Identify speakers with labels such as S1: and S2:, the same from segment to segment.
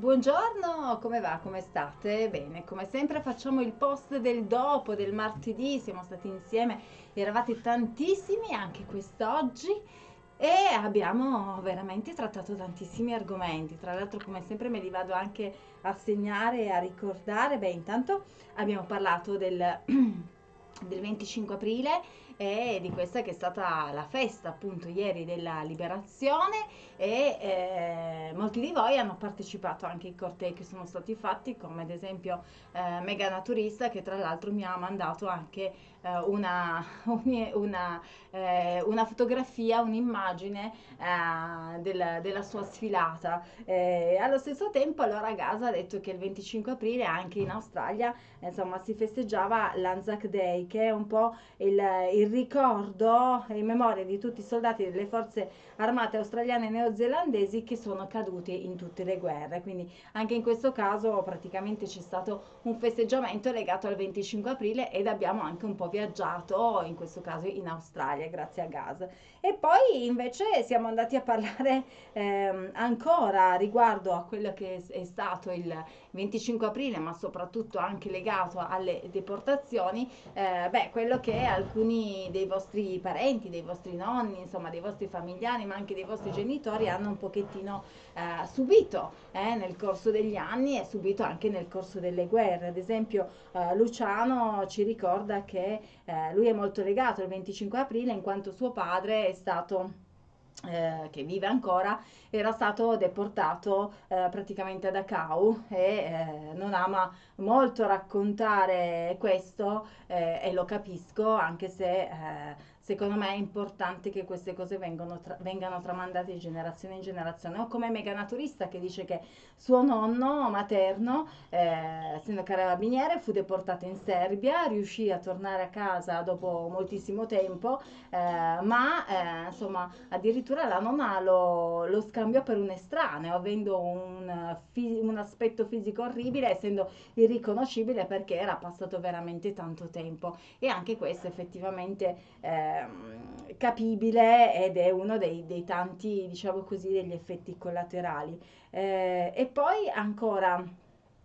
S1: Buongiorno, come va? Come state? Bene, come sempre facciamo il post del dopo, del martedì, siamo stati insieme, eravate tantissimi anche quest'oggi e abbiamo veramente trattato tantissimi argomenti, tra l'altro come sempre me li vado anche a segnare e a ricordare, beh intanto abbiamo parlato del, del 25 aprile e di questa che è stata la festa appunto ieri della liberazione e eh, molti di voi hanno partecipato anche ai cortei che sono stati fatti come ad esempio eh, Mega Naturista che tra l'altro mi ha mandato anche eh, una, una, eh, una, fotografia, un'immagine eh, del, della sua sfilata. Eh, allo stesso tempo allora Gaza ha detto che il 25 aprile anche in Australia insomma si festeggiava l'Anzac Day che è un po' il, il ricordo in memoria di tutti i soldati delle forze armate australiane e neozelandesi che sono caduti in tutte le guerre. Quindi anche in questo caso praticamente c'è stato un festeggiamento legato al 25 aprile ed abbiamo anche un po' viaggiato, in questo caso in Australia, grazie a Gas. E poi invece siamo andati a parlare ehm, ancora riguardo a quello che è stato il 25 aprile, ma soprattutto anche legato alle deportazioni, eh, beh, quello che alcuni dei vostri parenti, dei vostri nonni, insomma, dei vostri familiari, ma anche dei vostri genitori hanno un pochettino eh, subito eh, nel corso degli anni e subito anche nel corso delle guerre. Ad esempio, eh, Luciano ci ricorda che eh, lui è molto legato al 25 aprile in quanto suo padre è stato eh, che vive ancora, era stato deportato eh, praticamente a Dachau e eh, non ama molto raccontare questo eh, e lo capisco anche se eh, secondo me è importante che queste cose tra- vengano tramandate di generazione in generazione. O come Mega Naturista che dice che suo nonno materno, eh, essendo carabiniere, fu deportato in Serbia, riuscì a tornare a casa dopo moltissimo tempo, eh, ma eh, insomma addirittura la nonna lo, lo scambiò per un estraneo, avendo un, un aspetto fisico orribile, essendo irriconoscibile perché era passato veramente tanto tempo. E anche questo effettivamente eh, Ehm, capibile ed è uno dei, dei, tanti, diciamo così, degli effetti collaterali. Eh, e poi ancora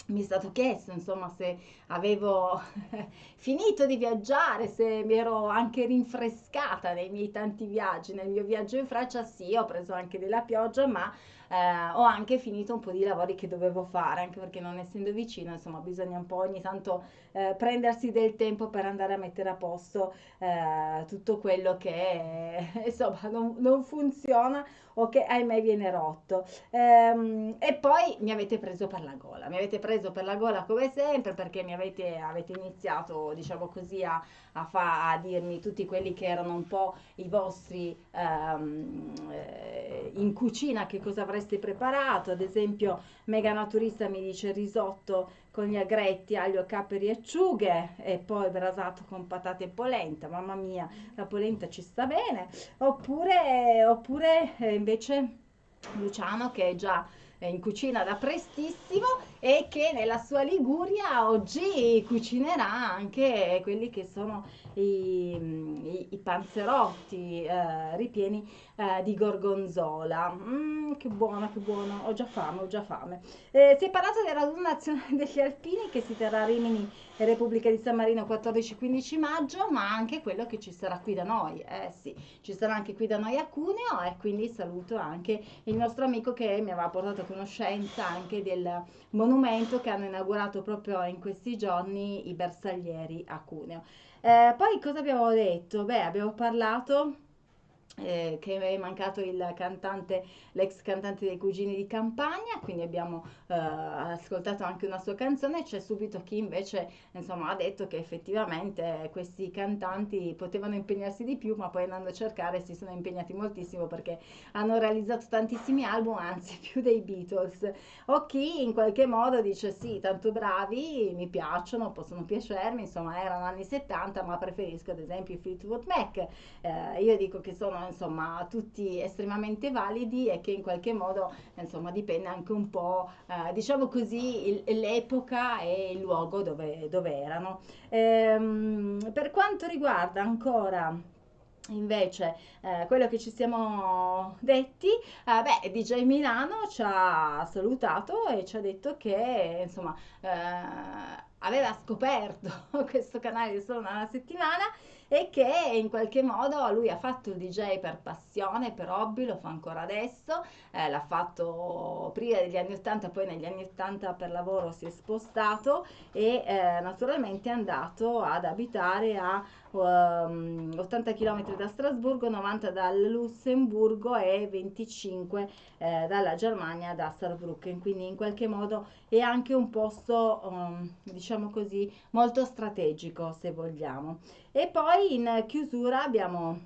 S1: mi è stato chiesto insomma se avevo finito di viaggiare, se mi ero anche rinfrescata nei miei tanti viaggi, nel mio viaggio in Francia sì, ho preso anche della pioggia, ma eh, ho anche finito un po' di lavori che dovevo fare, anche perché non essendo vicino, insomma, bisogna un po' ogni tanto eh, prendersi del tempo per andare a mettere a posto eh, tutto quello che insomma non, non, funziona o che ahimè viene rotto. Ehm, e poi mi avete preso per la gola, mi avete preso per la gola come sempre perché mi avete, avete iniziato, diciamo così, a, a, fa, a dirmi tutti quelli che erano un po' i vostri ehm, eh, in cucina che cosa avreste preparato. Ad esempio, Mega Naturista mi dice risotto con gli agretti, aglio, capperi e acciughe e poi brasato con patate e polenta. Mamma mia, la polenta ci sta bene. Oppure, oppure eh, invece Luciano che è già in cucina da prestissimo e che nella sua Liguria oggi cucinerà anche quelli che sono i, i, i panzerotti eh, ripieni eh, di gorgonzola. Mm, che buono, che buono, ho già fame, ho già fame. Eh, si è parlato del raduno nazionale degli alpini che si terrà a Rimini, Repubblica di San Marino 14-15 maggio, ma anche quello che ci sarà qui da noi. Eh sì, ci sarà anche qui da noi a Cuneo e quindi saluto anche il nostro amico che mi aveva portato conoscenza anche del monumento che hanno inaugurato proprio in questi giorni i bersaglieri a Cuneo. Eh, poi cosa abbiamo detto? Beh, abbiamo parlato eh, che è mancato il cantante, l'ex cantante dei Cugini di Campagna, quindi abbiamo eh, ascoltato anche una sua canzone, c'è subito chi invece insomma, ha detto che effettivamente questi cantanti potevano impegnarsi di più, ma poi andando a cercare si sono impegnati moltissimo perché hanno realizzato tantissimi album, anzi più dei Beatles, o chi in qualche modo dice sì, tanto bravi, mi piacciono, possono piacermi, insomma erano anni 70, ma preferisco ad esempio i Fleetwood Mac, eh, io dico che sono insomma tutti estremamente validi e che in qualche modo insomma dipende anche un po' eh, diciamo così l'epoca e il luogo dove, dove erano. Ehm, per quanto riguarda ancora invece eh, quello che ci siamo detti. Eh, beh, DJ Milano ci ha salutato e ci ha detto che insomma eh, aveva scoperto questo canale solo una settimana e che in qualche modo lui ha fatto il DJ per passione, per hobby, lo fa ancora adesso, eh, l'ha fatto prima degli anni 80, poi negli anni 80 per lavoro si è spostato e eh, naturalmente è andato ad abitare a um, 80 km da Strasburgo, 90 dal Lussemburgo e 25 eh, dalla Germania da Saarbrücken, quindi in qualche modo è anche un posto, um, diciamo così, molto strategico se vogliamo. E poi in chiusura abbiamo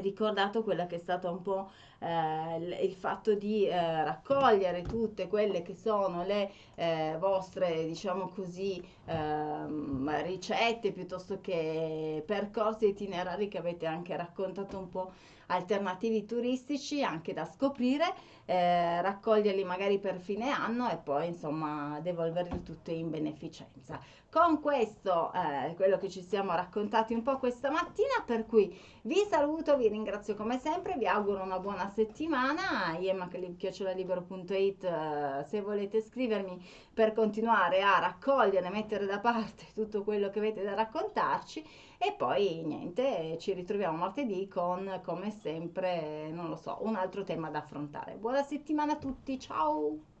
S1: ricordato quello che è stato un po' eh, il fatto di eh, raccogliere tutte quelle che sono le eh, vostre, diciamo così, ehm, ricette piuttosto che percorsi itinerari che avete anche raccontato un po' alternativi turistici anche da scoprire, eh, raccoglierli magari per fine anno e poi insomma devolverli tutti in beneficenza. Con questo eh, quello che ci siamo raccontati un po' questa mattina, per cui vi saluto, vi ringrazio come sempre, vi auguro una buona settimana, iemaclib.it eh, se volete scrivermi per continuare a raccogliere, mettere da parte tutto quello che avete da raccontarci e poi niente, ci ritroviamo martedì con come sempre, non lo so, un altro tema da affrontare. Buona settimana a tutti, ciao!